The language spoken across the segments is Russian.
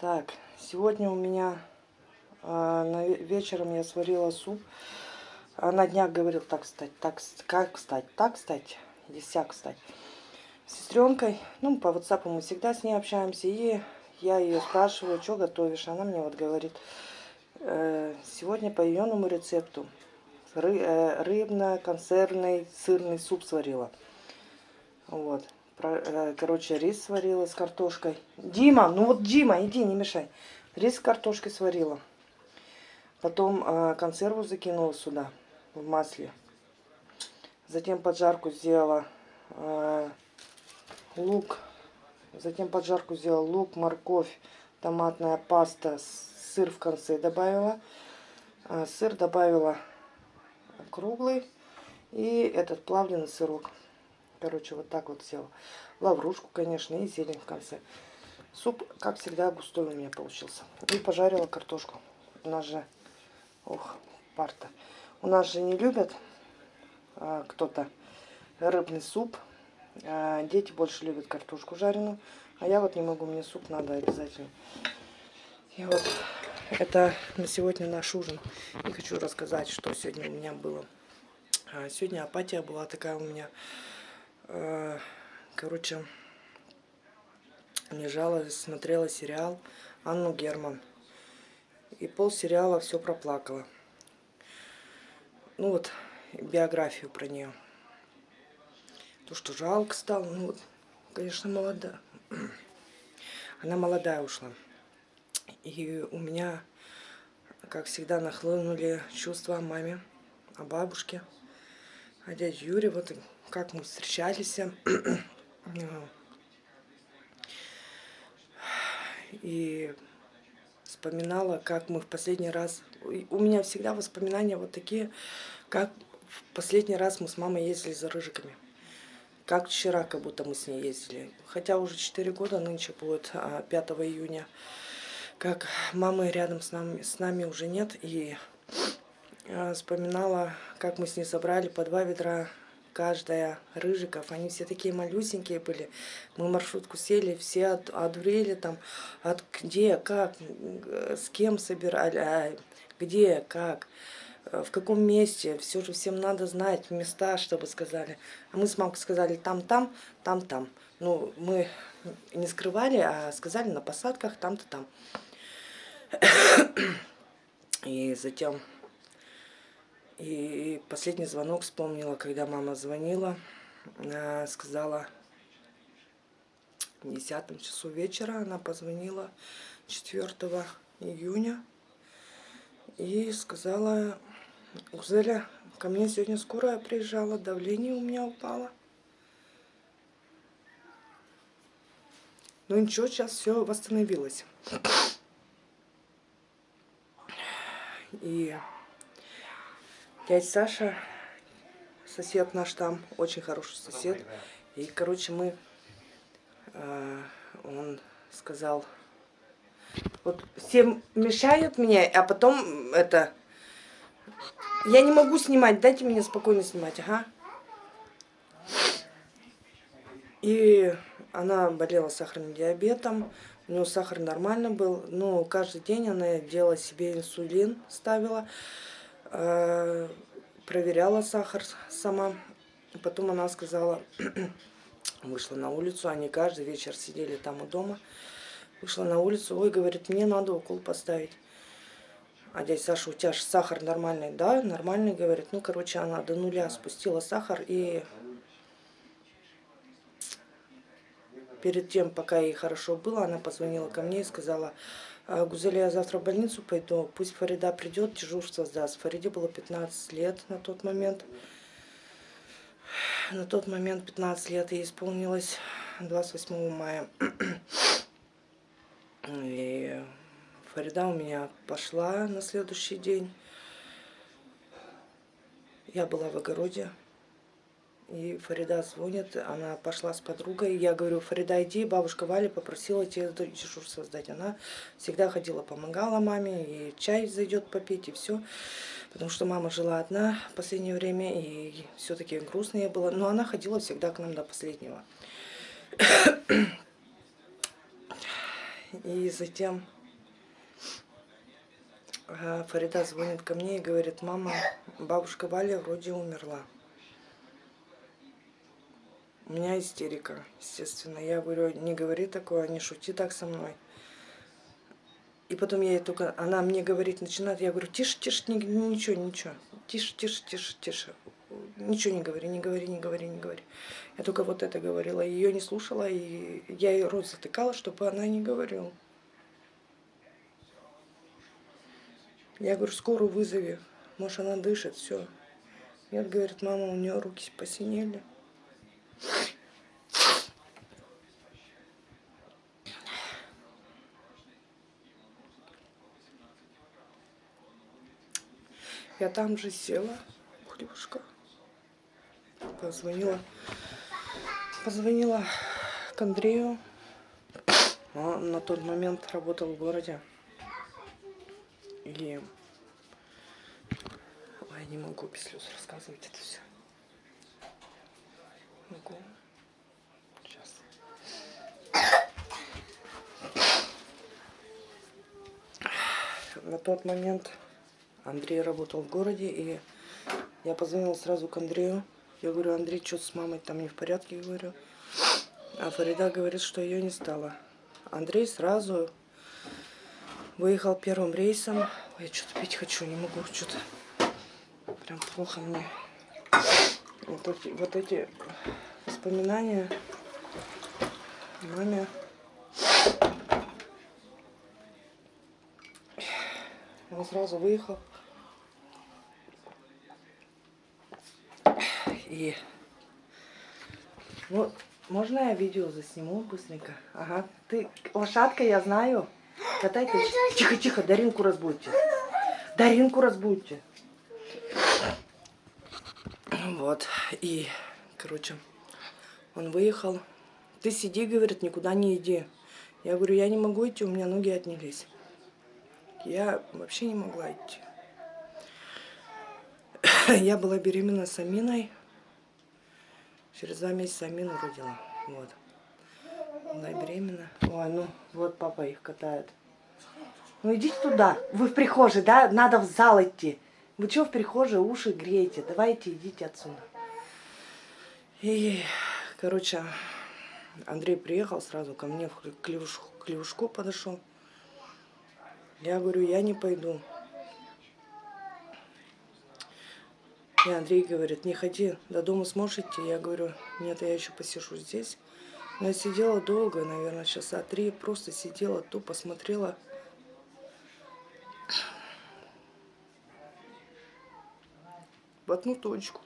Так, сегодня у меня ве- вечером я сварила суп. А на днях говорил так стать, так, как стать, так стать, или сяк стать. С сестренкой, ну, по WhatsApp мы всегда с ней общаемся, и я ее спрашиваю, что готовишь. Она мне вот говорит, э, сегодня по ее рецепту ры- э, рыбно-консервный сырный суп сварила. Вот. Э, Короче, рис сварила с картошкой. Дима, ну вот Дима, иди, не мешай. Рис с картошкой сварила. Потом э, консерву закинула сюда, в масле. Затем поджарку сделала э, лук. Затем поджарку сделала лук, морковь, томатная паста, сыр в конце добавила. Сыр добавила круглый. И этот плавленый сырок. Короче, вот так вот сделала. Лаврушку, конечно, и зелень в конце. Суп, как всегда, густой у меня получился. И пожарила картошку. У нас же, ох, парта. У нас же не любят а, кто-то рыбный суп. А, дети больше любят картошку жареную. А я вот не могу, мне суп надо обязательно. И вот это на сегодня наш ужин. И хочу рассказать, что сегодня у меня было. А, Сегодня апатия была такая у меня. Э, Короче, лежала, смотрела сериал Анну Герман. И пол сериала все проплакала. Ну вот, биографию про нее. То, что жалко стало, ну конечно, молодая. Она молодая ушла. И у меня, как всегда, нахлынули чувства о маме, о бабушке, о дяде Юре. Вот как мы встречались. И вспоминала, как мы в последний раз... У меня всегда воспоминания вот такие, как в последний раз мы с мамой ездили за рыжиками. Как вчера, как будто мы с ней ездили. Хотя уже 4 года, нынче будет а, 5 июня. Как мамы рядом с нами, с нами уже нет. И а, вспоминала, как мы с ней собрали по два ведра каждая рыжиков. Они все такие малюсенькие были. Мы маршрутку сели, все от, одурели там. От где, как, г- с кем собирали, а, где, как, э, в каком месте. Все же всем надо знать места, чтобы сказали. А мы с мамкой сказали там-там, там-там. Ну, мы не скрывали, а сказали на посадках там-то там. И затем и последний звонок вспомнила, когда мама звонила, э, сказала в 10 часу вечера, она позвонила 4 июня и сказала, Гузеля, ко мне сегодня скорая приезжала, давление у меня упало. Ну ничего, сейчас все восстановилось. И дядя Саша, сосед наш там, очень хороший сосед. И, короче, мы, э, он сказал, вот всем мешают мне, а потом это, я не могу снимать, дайте мне спокойно снимать, ага. И она болела сахарным диабетом, у нее сахар нормально был, но каждый день она делала себе инсулин, ставила, проверяла сахар сама. Потом она сказала, вышла на улицу, они каждый вечер сидели там у дома. Вышла на улицу, ой, говорит, мне надо укол поставить. А дядя Саша, у тебя же сахар нормальный, да, нормальный, говорит. Ну, короче, она до нуля спустила сахар и перед тем, пока ей хорошо было, она позвонила ко мне и сказала, «А, Гузеля, я завтра в больницу пойду, пусть Фарида придет, дежурство сдаст. Фариде было 15 лет на тот момент. На тот момент 15 лет ей исполнилось 28 мая. И Фарида у меня пошла на следующий день. Я была в огороде. И Фарида звонит, она пошла с подругой. Я говорю, Фарида, иди, бабушка Валя попросила тебе дежурство сдать. Она всегда ходила, помогала маме, и чай зайдет попить, и все. Потому что мама жила одна в последнее время, и все-таки грустно ей было. Но она ходила всегда к нам до последнего. И затем э, Фарида звонит ко мне и говорит, мама, бабушка Валя вроде умерла. У меня истерика, естественно. Я говорю, не говори такое, не шути так со мной. И потом я ей только, она мне говорит, начинает, я говорю, тише, тише, ничего, ничего, тише, тише, тише, тише. Ничего не говори, не говори, не говори, не говори. Я только вот это говорила, ее не слушала, и я ей рот затыкала, чтобы она не говорила. Я говорю, скорую вызови, может она дышит, все. Нет, говорит, мама, у нее руки посинели. Я там же села, хлебушка, позвонила, позвонила к Андрею. Он на тот момент работал в городе. И... Ой, не могу без слез рассказывать это все. Могу. Сейчас. На тот момент Андрей работал в городе, и я позвонила сразу к Андрею. Я говорю, Андрей, что с мамой там не в порядке, говорю. А Фарида говорит, что ее не стало. Андрей сразу выехал первым рейсом. Ой, я что-то пить хочу, не могу, что-то прям плохо мне. Вот эти, вот эти воспоминания маме. Он сразу выехал. И... Ну, можно я видео засниму быстренько? Ага. Ты лошадка, я знаю. Катай ты. Тихо, тихо, Даринку разбудьте. Даринку разбудьте. Вот. И, короче, он выехал. Ты сиди, говорит, никуда не иди. Я говорю, я не могу идти, у меня ноги отнялись. Я вообще не могла идти. Я была беременна с Аминой. Через два месяца Амину родила. Вот. Была беременна. Ой, ну вот папа их катает. Ну идите туда. Вы в прихожей, да? Надо в зал идти. Вы что в прихожей уши греете? Давайте идите отсюда. И, короче, Андрей приехал сразу ко мне в клевушку, клевушку подошел. Я говорю, я не пойду. И Андрей говорит, не ходи, до дома сможешь идти? Я говорю, нет, я еще посижу здесь. Но я сидела долго, наверное, часа три, просто сидела, тупо смотрела. В одну точку.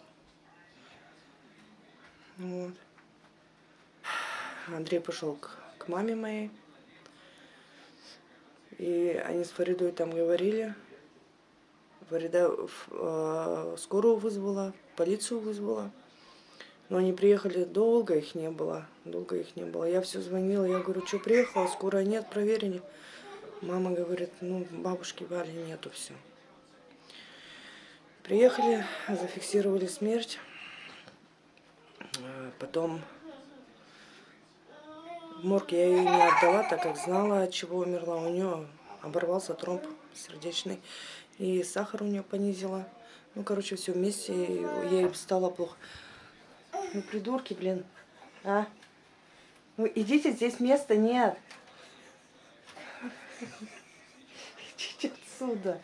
Вот. Андрей пошел к, к маме моей. И они с Фаридой там говорили. Фарида э, скорую вызвала, полицию вызвала. Но они приехали долго, их не было. Долго их не было. Я все звонила, я говорю, что приехала, скорая нет, проверили. Мама говорит, ну, бабушки Вали нету, все. Приехали, зафиксировали смерть. Э, потом в морг я ее не отдала, так как знала, от чего умерла. У нее оборвался тромб сердечный. И сахар у нее понизила. Ну, короче, все вместе. Ей стало плохо. Ну, придурки, блин. А? Ну, идите, здесь места нет. Идите отсюда.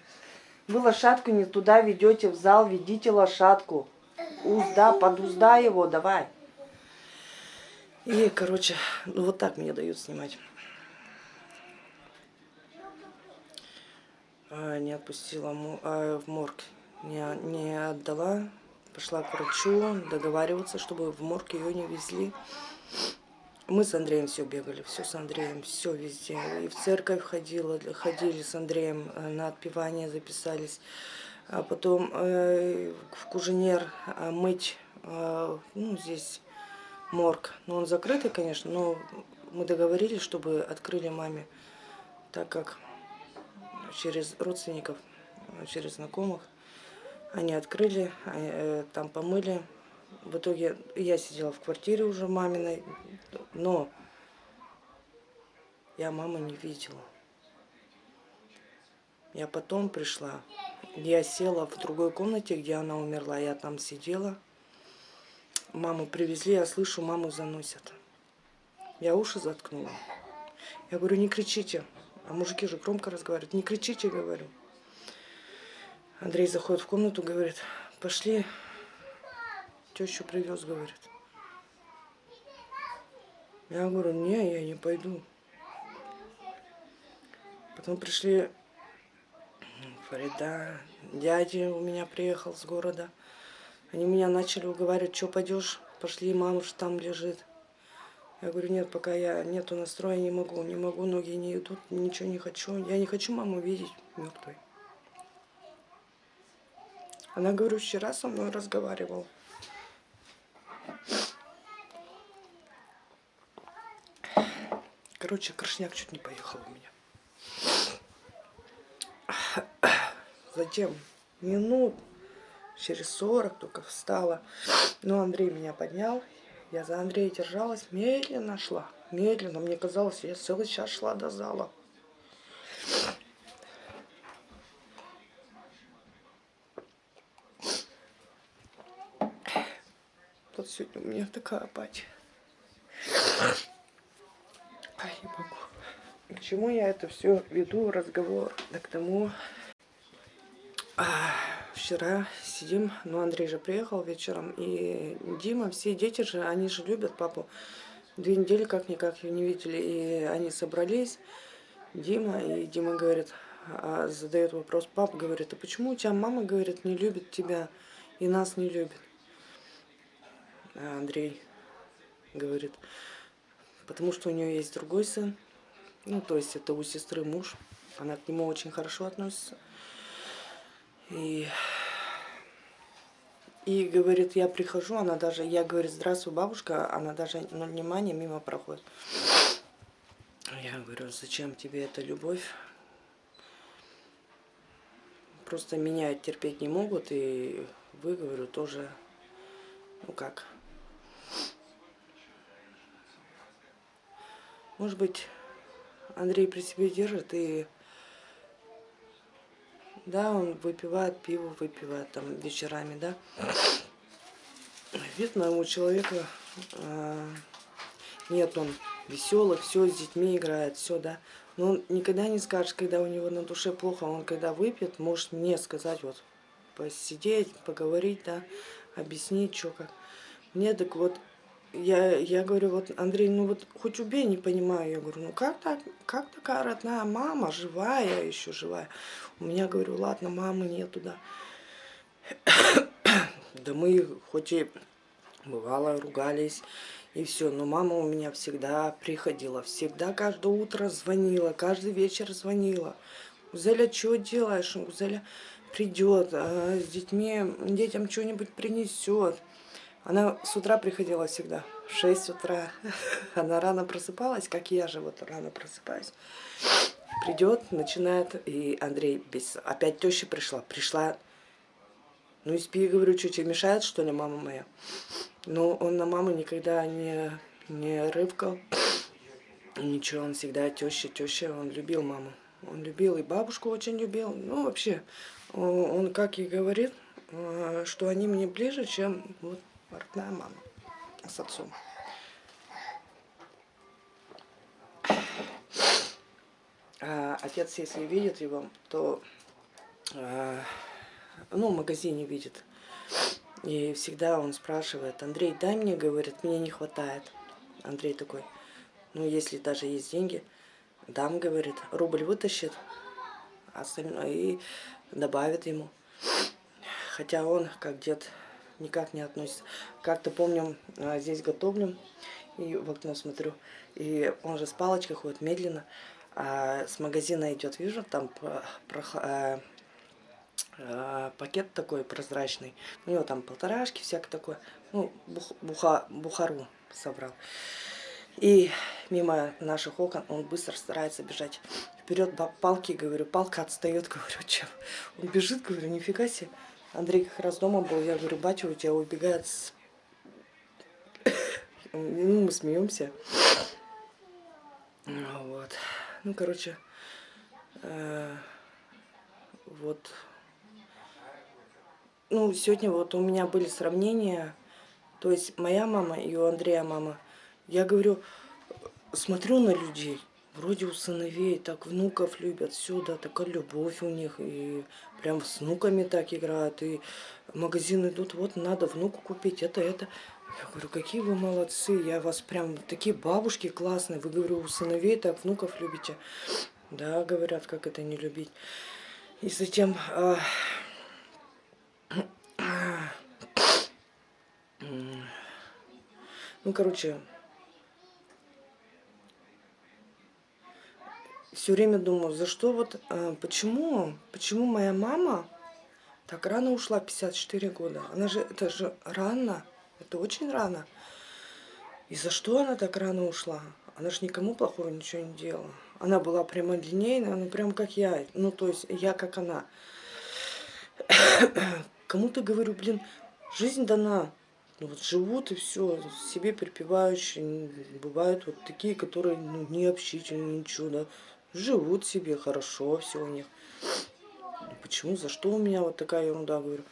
Вы лошадку не туда ведете, в зал ведите лошадку. Узда, подузда его, давай. И, короче, ну вот так мне дают снимать. А, не отпустила а, в морг, не, не отдала. Пошла к врачу договариваться, чтобы в морг ее не везли. Мы с Андреем все бегали, все с Андреем, все везде. И в церковь ходила, ходили с Андреем, э, на отпевание записались. А потом э, в Куженер э, мыть, э, ну, здесь морг. Ну, он закрытый, конечно, но мы договорились, чтобы открыли маме, так как через родственников, через знакомых они открыли, э, там помыли. В итоге я сидела в квартире уже маминой, но я маму не видела. Я потом пришла, я села в другой комнате, где она умерла, я там сидела. Маму привезли, я слышу, маму заносят. Я уши заткнула. Я говорю, не кричите. А мужики же громко разговаривают. Не кричите, говорю. Андрей заходит в комнату, говорит, пошли, тещу привез, говорит. Я говорю, не, я не пойду. Потом пришли Фарида, дядя у меня приехал с города. Они меня начали уговаривать, что пойдешь, пошли, мама же там лежит. Я говорю, нет, пока я нету настроя, не могу, не могу, ноги не идут, ничего не хочу. Я не хочу маму видеть мертвой. Она, говорю, вчера со мной разговаривала. Короче, крышняк чуть не поехал у меня. Затем минут через 40 только встала. Но Андрей меня поднял. Я за Андрея держалась, медленно шла. Медленно. Мне казалось, я целый час шла до зала. Вот сегодня у меня такая апатия. Не могу. К чему я это все веду, разговор? Да к тому, а, вчера сидим, ну Андрей же приехал вечером, и Дима, все дети же, они же любят папу. Две недели как-никак ее не видели, и они собрались, Дима, и Дима говорит, а, задает вопрос, папа говорит, а почему у тебя мама, говорит, не любит тебя и нас не любит? А Андрей говорит, потому что у нее есть другой сын, ну то есть это у сестры муж, она к нему очень хорошо относится. И, и говорит, я прихожу, она даже, я говорю, здравствуй, бабушка, она даже ну, внимания мимо проходит. Я говорю, зачем тебе эта любовь? Просто меня терпеть не могут, и вы, говорю, тоже, ну как. Может быть, Андрей при себе держит и да, он выпивает пиво, выпивает там вечерами, да. Видно, у человека э, нет, он веселый, все с детьми играет, все, да. Но он никогда не скажет, когда у него на душе плохо, он когда выпьет, может мне сказать, вот, посидеть, поговорить, да, объяснить, что как. Мне так вот я, я говорю, вот, Андрей, ну вот хоть убей, не понимаю. Я говорю, ну как так, как такая родная мама, живая, еще живая. У меня, говорю, ладно, мамы нету, да. да мы хоть и бывало ругались, и все, но мама у меня всегда приходила, всегда каждое утро звонила, каждый вечер звонила. Узеля, что делаешь? Узеля придет, а с детьми, детям что-нибудь принесет. Она с утра приходила всегда, в 6 утра. Она рано просыпалась, как я же вот рано просыпаюсь. Придет, начинает, и Андрей без... Опять теща пришла. Пришла, ну и спи, говорю, что тебе мешает, что ли, мама моя? Но он на маму никогда не, не рывкал. Ничего, он всегда теща, теща, он любил маму. Он любил и бабушку очень любил. Ну, вообще, он, как и говорит, э, что они мне ближе, чем вот родная мама с отцом. А отец, если видит его, то а, ну, в магазине видит. И всегда он спрашивает, Андрей, дай мне, говорит, мне не хватает. Андрей такой, ну, если даже есть деньги, дам, говорит, рубль вытащит, остальное и добавит ему. Хотя он, как дед никак не относится. Как-то помню, а, здесь готовлю, и в окно смотрю, и он же с палочкой ходит медленно, а с магазина идет, вижу, там про, а, а, пакет такой прозрачный, у него там полторашки, всякое такое, ну, бух, буха, бухару собрал. И мимо наших окон он быстро старается бежать. Вперед палки, говорю, палка отстает, говорю, чем? Он бежит, говорю, нифига себе. Андрей как раз дома был, я говорю, батя у тебя убегает с... Ну, мы смеемся. Вот. Ну, короче, э, вот. Ну, сегодня вот у меня были сравнения. То есть моя мама и у Андрея мама. Я говорю, смотрю на людей. Вроде у сыновей так внуков любят, все, да, такая любовь у них. И прям с внуками так играют. И магазин идут, вот надо внуку купить это, это. Я говорю, какие вы молодцы, я вас прям, такие бабушки классные. Вы, говорю, у сыновей так внуков любите. Да, говорят, как это не любить. И затем... А... Ну, короче, все время думаю, за что вот, а, почему, почему моя мама так рано ушла, 54 года? Она же, это же рано, это очень рано. И за что она так рано ушла? Она же никому плохого ничего не делала. Она была прямолинейная, ну прям как я, ну то есть я как она. Кому-то говорю, блин, жизнь дана. Ну, вот живут и все, себе припевающие. Бывают вот такие, которые ну, не общительные, ничего, да живут себе хорошо, все у них. Почему, за что у меня вот такая ерунда, говорю.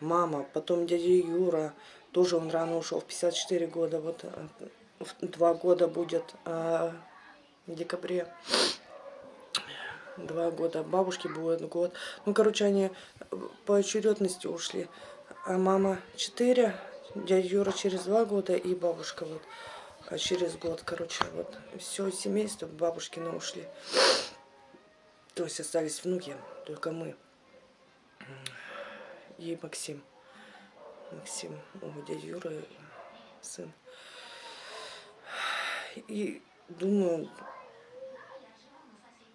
Мама, потом дядя Юра, тоже он рано ушел, в 54 года, вот э, два года будет а, в декабре. Два года, бабушке будет год. Ну, короче, они по очередности ушли. А мама 4, дядя Юра через два года и бабушка вот а через год, короче, вот все семейство бабушкины ушли. То есть остались внуки, только мы. И Максим. Максим, у дяди Юры сын. И думаю,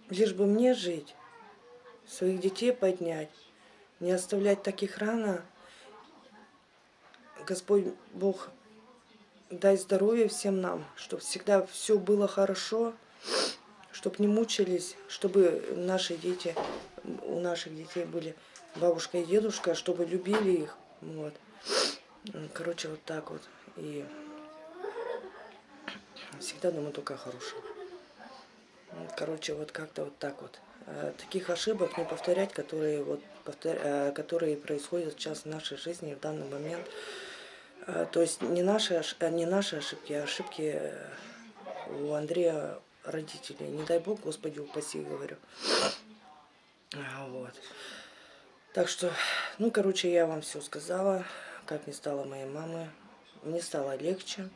лишь бы мне жить, своих детей поднять, не оставлять таких рано. Господь Бог дай здоровья всем нам, чтобы всегда все было хорошо, чтобы не мучились, чтобы наши дети, у наших детей были бабушка и дедушка, чтобы любили их. Вот. Короче, вот так вот. И всегда думаю только хорошее. Короче, вот как-то вот так вот. Э, таких ошибок не повторять, которые, вот, повтор... Э, которые происходят сейчас в нашей жизни в данный момент. Э, то есть не наши, э, не наши ошибки, а ошибки э, у Андрея родителей. Не дай бог, Господи, упаси, говорю. А, вот. Так что, ну, короче, я вам все сказала, как не стало моей мамы. Мне стало легче.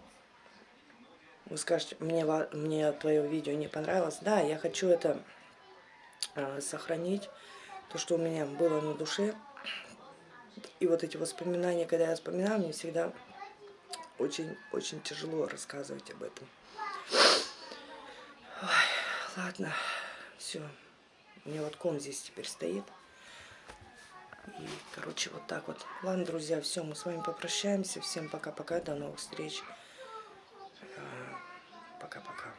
Вы скажете, мне, мне твое видео не понравилось. Да, я хочу это э, сохранить, то, что у меня было на душе. И вот эти воспоминания, когда я вспоминаю, мне всегда очень-очень тяжело рассказывать об этом. Ой, ладно, все. У меня вот ком здесь теперь стоит. И, короче, вот так вот. Ладно, друзья, все, мы с вами попрощаемся. Всем пока-пока, до новых встреч. Э, пока-пока.